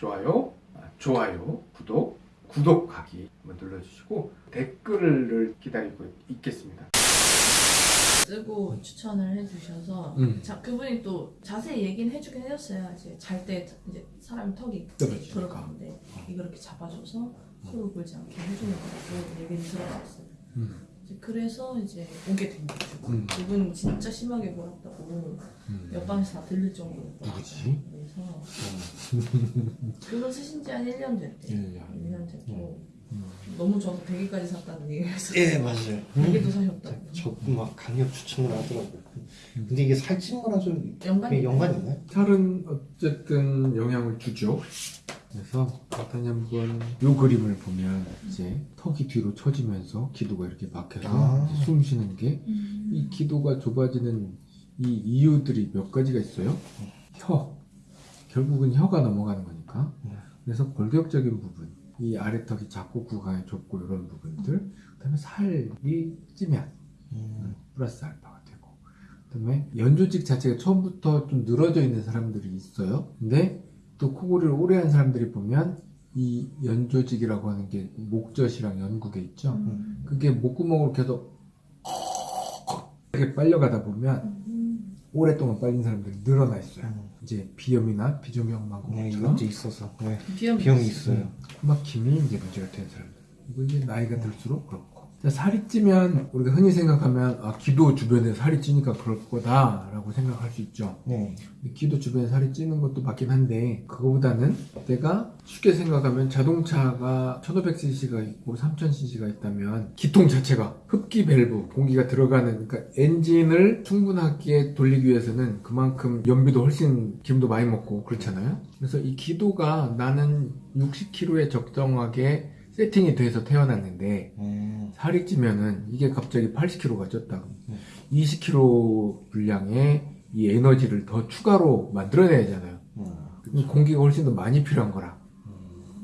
좋아요, 아, 좋아요, 구독, 구독하기 한번 눌러주시고 댓글을 기다리고 있겠습니다. 쓰고 추천을 해주셔서 음. 자 그분이 또 자세히 얘기는 해주긴 해줬어요. 이제 잘 때 이제 사람 턱이. 들어가는데 이거 이렇게 잡아줘서 소리 불지 않게 해주는 거라고 얘기를 들어봤어요. 음. 이제 그래서 이제 오게 된 거죠. 음. 그분 진짜 심하게 몰았다고 음. 옆방에서 다 들릴 정도로 누구지? 그래서 그거 쓰신 지 한 1년 됐대요. 1년. 1년 됐고 음. 너무 좋아서 100일까지 샀다는 얘기를 했어요. 예 맞아요. 100일도 사셨다고. 저도 막 강력 추천을 하더라고요. 근데 이게 살찐 거랑 좀 연관이 연관 있나요? 살은 어쨌든 영향을 주죠. 그래서 일단 한번 요 그림을 보면 이제 턱이 뒤로 처지면서 기도가 이렇게 막혀서 아. 숨 쉬는 게 이 기도가 좁아지는 이 이유들이 몇 가지가 있어요. 혀. 결국은 혀가 넘어가는 거니까. 음. 그래서 골격적인 부분. 이 아래턱이 작고 구강이 좁고 이런 부분들. 그 다음에 살이 찌면 음. 플러스 알파가 되고 그 다음에 연조직 자체가 처음부터 좀 늘어져 있는 사람들이 있어요. 근데 또 코골이를 오래 한 사람들이 보면 이 연조직이라고 하는 게 목젖이랑 연구계 있죠. 음. 그게 목구멍으로 계속 이렇게 빨려가다 보면 음. 오랫동안 빨린 사람들이 늘어나 있어요. 음. 이제 비염이나 네, 비중형망곡처럼 이게 있어서 네. 비염 비용이 있어요. 코막힘이 이제 문제가 되는 사람들. 이거 이제 나이가 들수록 그렇고. 자, 살이 찌면 우리가 흔히 생각하면 아, 기도 주변에 살이 찌니까 그럴 거다라고 생각할 수 있죠. 네. 기도 주변에 살이 찌는 것도 맞긴 한데 그거보다는 내가 쉽게 생각하면 자동차가 1500cc가 있고 3000cc가 있다면 기통 자체가 흡기 밸브 공기가 들어가는 그러니까 엔진을 충분하게 돌리기 위해서는 그만큼 연비도 훨씬 기름도 많이 먹고 그렇잖아요 그래서 이 기도가 나는 60kg에 적정하게 세팅이 돼서 태어났는데 음. 살이 찌면은 이게 갑자기 80kg가 쪘다. 네. 20kg 분량의 이 에너지를 더 추가로 만들어내야 하잖아요. 음. 공기가 훨씬 더 많이 필요한 거라.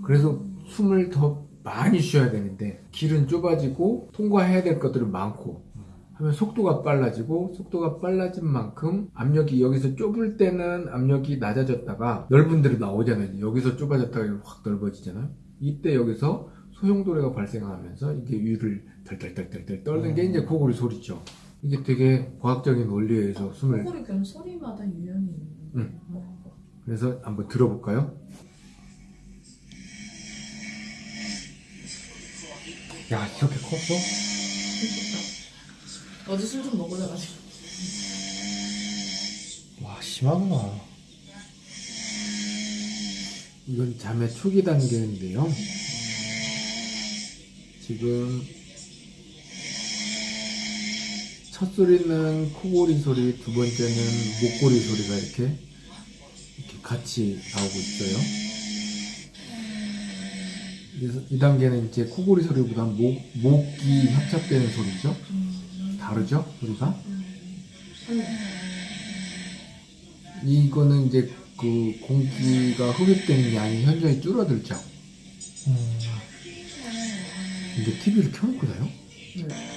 그래서 숨을 더 많이 쉬어야 되는데 길은 좁아지고 통과해야 될 것들은 많고 하면 속도가 빨라지고 속도가 빨라진 만큼 압력이 여기서 좁을 때는 압력이 낮아졌다가 넓은 데로 나오잖아요. 여기서 좁아졌다가 확 넓어지잖아요. 이때 여기서 소용돌이가 발생하면서 이게 위를 덜덜덜덜덜 떨는 게 이제 코골이 소리죠. 이게 되게 과학적인 원리에 의해서 숨을 코골이 그럼 소리마다 유형이 있는 응. 거예요? 그래서 한번 들어볼까요? 야 이렇게 컸어? 어제 술 좀 먹으려가지고 와 심하구나. 이건 잠의 초기 단계인데요. 지금 첫 소리는 코골이 소리, 두 번째는 목골이 소리가 이렇게 이렇게 같이 나오고 있어요. 그래서 이 단계는 이제 코골이 소리보다 목, 목이 협착되는 소리죠. 다르죠? 소리가? 이거는 이제 그 공기가 흡입되는 양이 현저히 줄어들죠. 음. 근데 TV를 켜놓고 자요? 네.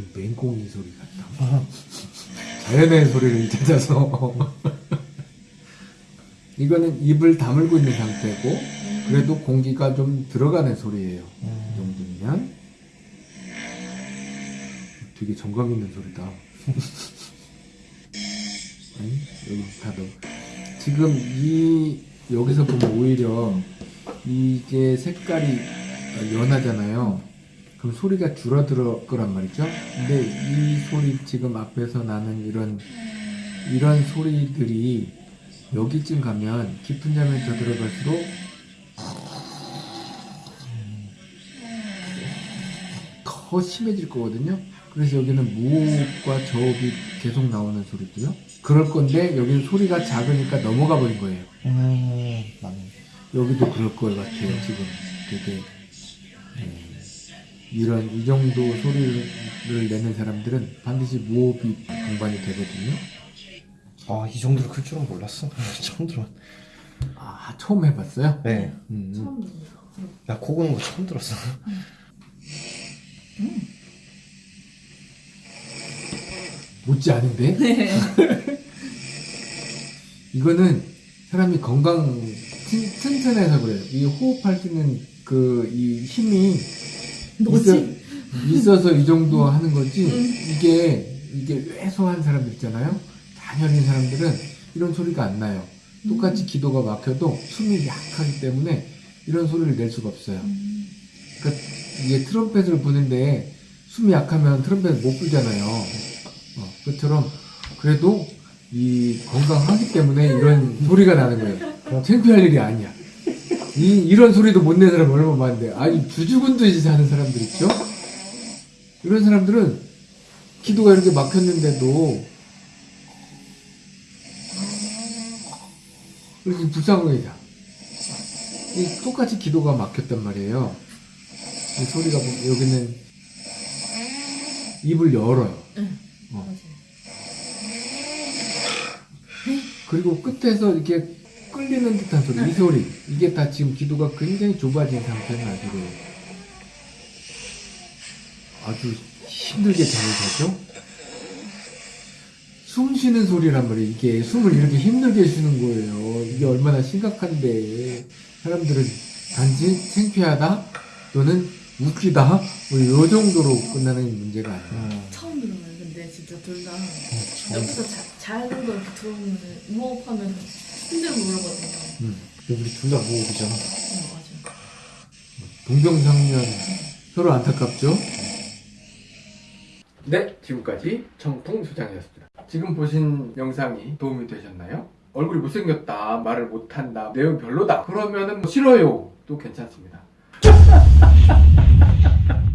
다뭐 맹꽁이 소리 같다. 아, 자연의 소리를 찾아서. 이거는 입을 다물고 있는 상태고, 그래도 공기가 좀 들어가는 소리예요. 이 음. 정도면. 되게 정감 있는 소리다. 아니, 여기 다도. 지금 이, 여기서 보면 오히려 이게 색깔이 연하잖아요. 그럼 소리가 줄어들 거란 말이죠. 근데 이 소리 지금 앞에서 나는 이런, 이런 소리들이 여기쯤 가면 깊은 잠에 더 들어갈수록 더 심해질 거거든요. 그래서 여기는 무호흡과 저호흡이 계속 나오는 소리고요. 그럴 건데 여기는 소리가 작으니까 넘어가 버린 거예요. 음. 맞네. 여기도 그럴 것 같아요. 지금 되게 음, 이런 이 정도 소리를 내는 사람들은 반드시 무호흡이 동반이 되거든요. 아 이 정도로 클 줄은 몰랐어. 처음 들어. 아 처음 해봤어요? 네. 음. 처음 듣는 나코 고는 거 처음 들었어. 못지 않은데? 네. 이거는 사람이 건강 튼, 튼튼해서 그래요. 이 호흡할 수 있는 그 이 힘이 뭐지? 있어, 서이 정도 하는 거지. 음. 이게 이게 왜소한 사람들 있잖아요. 단열인 사람들은 이런 소리가 안 나요. 똑같이 기도가 막혀도 숨이 약하기 때문에 이런 소리를 낼 수가 없어요. 음. 그러니까 이게 트럼펫을 부는데 숨이 약하면 트럼펫 못 불잖아요. 어, 그처럼 그래도 이 건강하기 때문에 이런 소리가 나는 거예요. 창피할 일이 아니야. 이 이런 소리도 못 내는 사람 얼마나 많은데 아니 주죽은 듯이 사는 사람들 있죠? 이런 사람들은 기도가 이렇게 막혔는데도 이렇게 불쌍하게 자. 이 똑같이 기도가 막혔단 말이에요. 이 소리가 뭐- 여기는 입을 열어요. 응. 어. 그리고 끝에서 이렇게 끌리는 듯한 소리, 이 소리. 이게 다 지금 기도가 굉장히 좁아진 상태는 아주 아주 힘들게 잠을 자죠. 숨 쉬는 소리란 말이에요. 이게 숨을 이렇게 힘들게 쉬는 거예요. 이게 얼마나 심각한데 사람들은 단지 창피하다 또는 웃기다 뭐요 정도로 끝나는 문제가 아니야. 처음 들어요. 근데 진짜 둘다 어, 여기서 자, 작은 거 이렇게 들어오면 무호흡하면 힘들고 그러거든요. 음. 우리 둘 다 무호흡이잖아. 응, 맞아요. 동병상련 서로 안타깝죠? 네, 지금까지 청풍소장이었습니다. 지금 보신 영상이 도움이 되셨나요? 얼굴이 못생겼다, 말을 못한다, 내용 별로다. 그러면은 뭐 싫어요. 또 괜찮습니다.